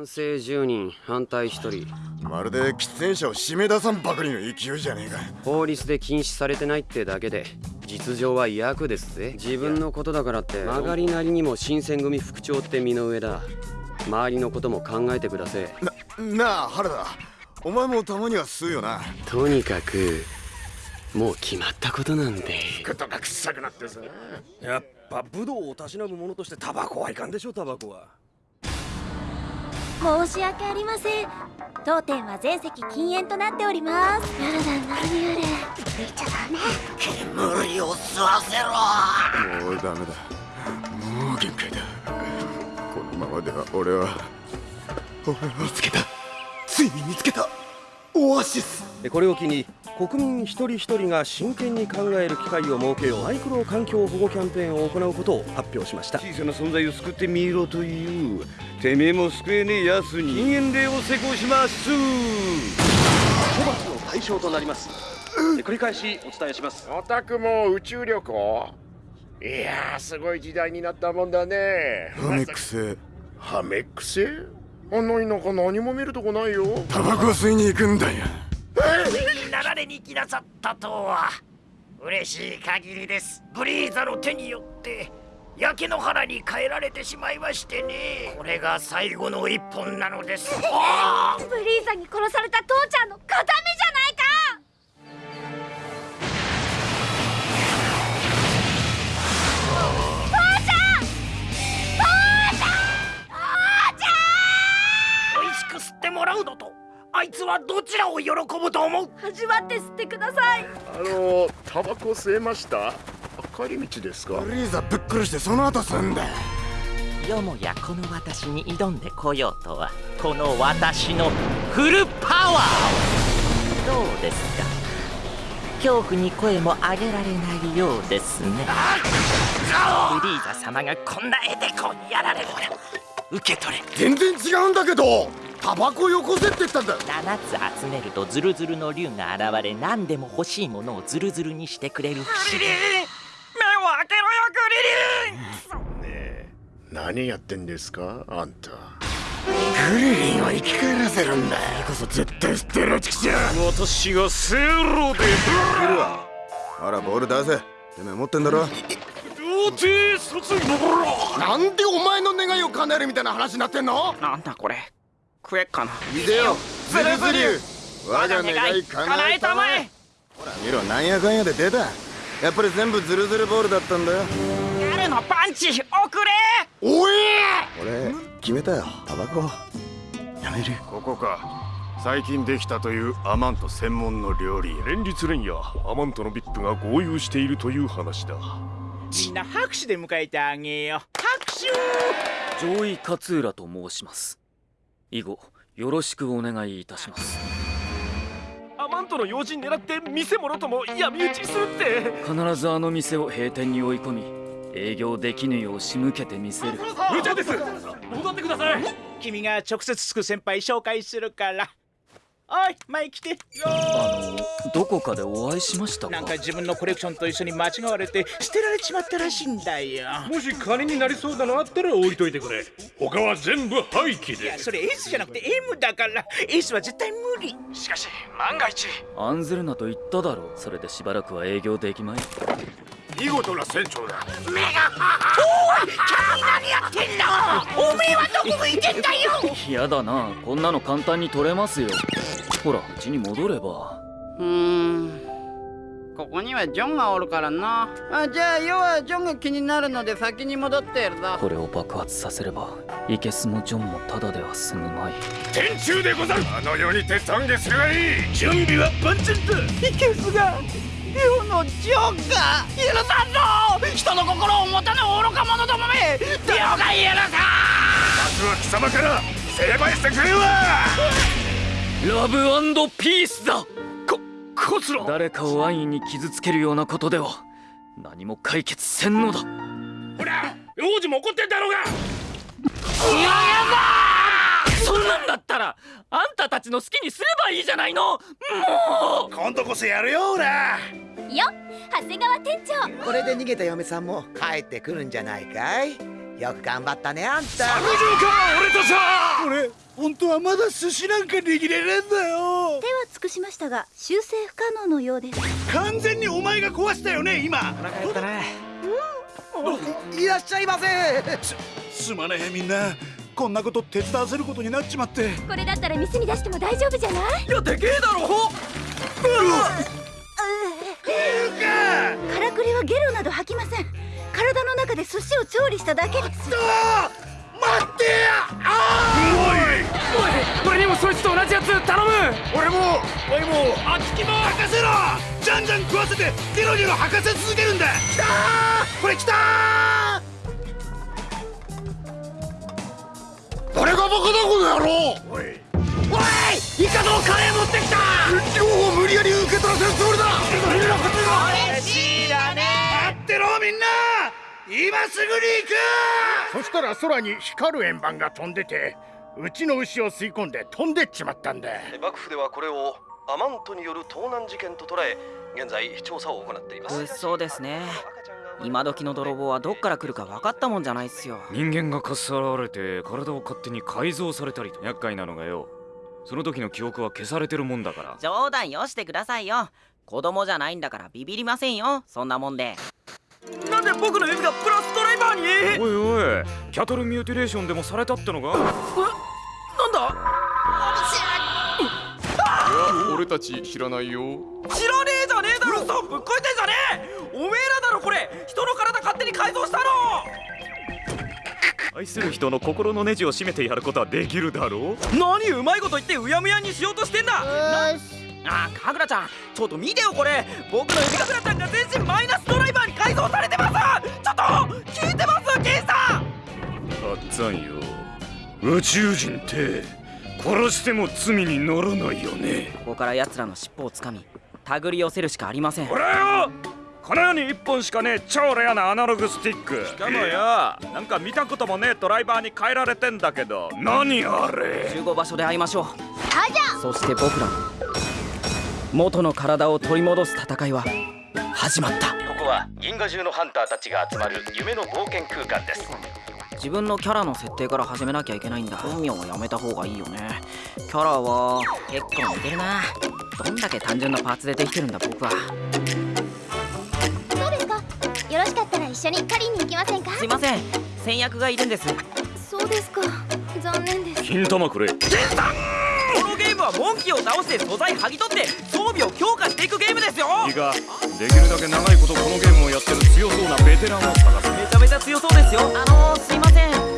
賛成10人反対1人。まるで喫煙者を締め出さんばかりの勢いじゃねえか。法律で禁止されてないってだけで実情は役ですぜ。自分のことだからって曲がりなりにも新選組副長って身の上だ。周りのことも考えてくださいななあ原田。お前もたまには吸うよな。とにかくもう決まったことなんで。ことが臭くなってさ。やっぱ武道をたしなむものとしてタバコはいかんでしょタバコは申し訳ありません。当店は全席禁煙となっております。やだ何あれちゃダメ。煙を吸わせろ。もうダメだ。もう限界だ。このままでは俺は俺は見つけた。ついに見つけたオアシスこれを機に国民一人一人が真剣に考える機会を設けようマイクロ環境保護キャンペーンを行うことを発表しました。小さな存在を救ってみろというてめえも救えねえやつに禁煙令を施行します。処罰の対象となります。繰り返しお伝えします。オタクも宇宙旅行？いやーすごい時代になったもんだね。ハメック星ハメック星あんな田舎何も見るとこないよ。タバコ吸いに行くんだよ。流れに来なさったとは。嬉しい限りです。ブリーザの手によって焼け野原に変えられてしまいましてね。これが最後の一本なのです。ブリーザに殺された父ちゃんの形見どちらを喜ぶと思う？味わって吸ってください。あのタバコ吸えました？帰り道ですか？ブリーザぶっ殺してその後吸うんだよ。もやこの私に挑んでこようとはこの私のフルパワー。をどうですか？恐怖に声も上げられないようですね。ブリーザ様がこんな絵でこうやられる受け取れ。全然違うんだけどタバコよこせって言ったんだ7つ集めるとズルズルの竜が現れ何でも欲しいものをズルズルにしてくれる。不思議目を開けろよグリリン。ねえ何やってんですかあんた。グリリンを生き返らせるんだこそ絶対捨てろチキシャ私がセロでいるわあらボール出せ。てめえ持ってんだろ。童貞卒業なんでお前の願いを叶えるみたいな話になってんの？なんだこれ食えっかな。いでよズルズリュ我が願い叶えたまえ。ほら見ろなんやかんやで出た。やっぱり全部ズルズルボールだったんだよ。ギャルのパンチ遅れ。おい俺決めたよ。タバコ。やめる。ここか。最近できたというアマント専門の料理。連日連夜アマントのビップが合流しているという話だ。みんな拍手で迎えてあげよう。拍手！上位勝浦と申します以後よろしくお願いいたします。アマントの用心狙って店物とも闇討ちするって。必ずあの店を閉店に追い込み営業できぬよう仕向けてみせる。部長です。戻ってください。君が直接つく先輩紹介するからおい前来て。あのどこかでお会いしましたか？なんか自分のコレクションと一緒に間違われて捨てられちまったらしいんだよ。もし金になりそうなのあったら置いといてくれ。他は全部廃棄でいやそれ S じゃなくて M だから。S は絶対無理。しかし万が一。案ずるなと言っただろう。それでしばらくは営業できまい。見事な船長だ。目がおい君何やってんだ。おめえはどこ向いてんだよ。嫌だな。こんなの簡単に取れますよほらうちに戻れば。うーん。ここにはジョンがおるからな。あじゃあ要はジョンが気になるので先に戻ってやるぞ。これを爆発させればイケスもジョンもただでは済むまい。天中でござる。あの世にて懺悔するがいい。準備は万全だイケスが世のジョンが許さんぞ。人の心を持たぬ愚か者どもめ。手が許さんまずは貴様から成敗してくれるわラブピースだ。ここつら。誰かを安易に傷つけるようなことでは何も解決せんのだ。ほら王子も怒ってんだろうが。いややだそんなんだったらあんたたちの好きにすればいいじゃないの。もう。今度こそやるよほら。よ長谷川店長。これで逃げた嫁さんも帰ってくるんじゃないかい。よく頑張ったねあんた。作業か俺とさ俺本当はまだ寿司なんか握れねえんだよ。手は尽くしましたが修正不可能のようです。完全にお前が壊したよね今。腹減ったね。いらっしゃいませ。すすまねえみんな。こんなこと手伝わせることになっちまって。これだったら店に出しても大丈夫じゃない？いやでけえだろ。か。らくりはゲロなど吐きません。体の中で寿司を調理しただけです。待ってややつ頼む！俺もおいもあっちきも任せろ！じゃんじゃん食わせてゲロゲロ吐かせ続けるんだ！きたー！これきたー！誰がバカだこの野郎！おいおいイカのカレー持ってきた！両方無理やり受け取らせるつもりだ！みんなこっちが。嬉しいだね。待ってろみんな！今すぐに行く！そしたら空に光る円盤が飛んでてうちの牛を吸い込んで飛んでっちまったんだ。幕府ではこれをアマントによる盗難事件と捉え現在調査を行っています。物騒ですね。今時の泥棒はどっから来るか分かったもんじゃないっすよ。人間がかっさらわれて体を勝手に改造されたりと厄介なのがよ。その時の記憶は消されてるもんだから。冗談よしてくださいよ。子供じゃないんだからビビりませんよ。そんなもんで。なんで僕の指がプラスドライバーに？おいおい。キャトルミューティレーションでもされたってのか俺たち知らないよ。知らねえじゃねえだろ！そうぶっこいてんじゃねえ！おめえらだろこれ！人の体勝手に改造したの！愛する人の心のネジを締めてやることはできるだろう？何うまいこと言ってうやむやにしようとしてんだ！あかぐらちゃん。ちょっと見てよこれ。僕の指がぐらちゃんが全身マイナスドライバーに改造されてます！ちょっと聞いてますケンさん！あっつぁんよ。宇宙人って殺しても罪にならないよね。ここから奴らの尻尾をつかみ手繰り寄せるしかありません。俺よこの世に一本しかねえ超レアなアナログスティック。しかもよなんか見たこともねえドライバーに変えられてんだけど。何あれ？集合場所で会いましょう。はじゃ！そして僕らの元の体を取り戻す戦いは始まった。ここは銀河中のハンターたちが集まる夢の冒険空間です自分のキャラの設定から始めなきゃいけないんだ。本名はやめた方がいいよね。キャラは結構似てるな。どんだけ単純なパーツでできてるんだ僕は。そうですか。よろしかったら一緒に狩りに行きませんか？すいません。先約がいるんです。そうですか。残念です。金玉くれこのゲームはモンキーを倒して素材剥ぎ取って装備を強化していくゲームですよ。いいかできるだけ長いことこのゲームをやってる強そうなベテランを探す。めちゃめちゃ強そうですよ。あのー、すいません